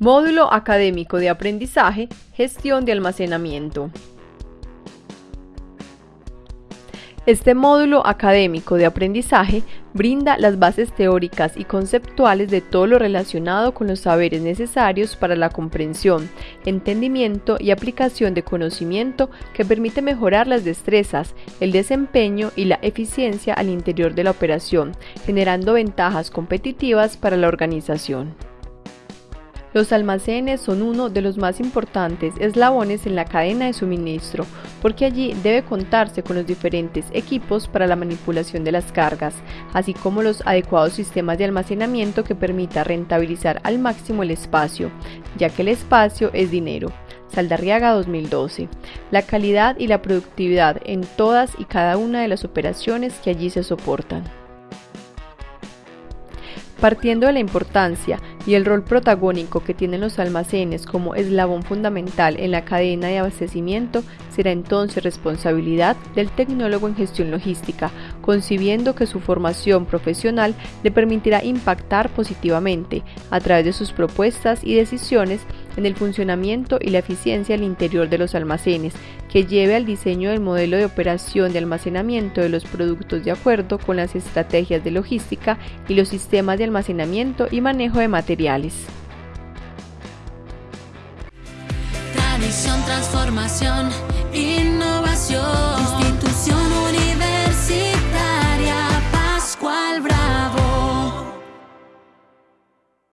Módulo Académico de Aprendizaje, Gestión de Almacenamiento. Este módulo académico de aprendizaje brinda las bases teóricas y conceptuales de todo lo relacionado con los saberes necesarios para la comprensión, entendimiento y aplicación de conocimiento que permite mejorar las destrezas, el desempeño y la eficiencia al interior de la operación, generando ventajas competitivas para la organización. Los almacenes son uno de los más importantes eslabones en la cadena de suministro, porque allí debe contarse con los diferentes equipos para la manipulación de las cargas, así como los adecuados sistemas de almacenamiento que permita rentabilizar al máximo el espacio, ya que el espacio es dinero. Saldarriaga 2012. La calidad y la productividad en todas y cada una de las operaciones que allí se soportan. Partiendo de la importancia y el rol protagónico que tienen los almacenes como eslabón fundamental en la cadena de abastecimiento, será entonces responsabilidad del tecnólogo en gestión logística, concibiendo que su formación profesional le permitirá impactar positivamente a través de sus propuestas y decisiones en el funcionamiento y la eficiencia al interior de los almacenes, que lleve al diseño del modelo de operación de almacenamiento de los productos de acuerdo con las estrategias de logística y los sistemas de almacenamiento y manejo de materiales. Tradición, transformación, innovación.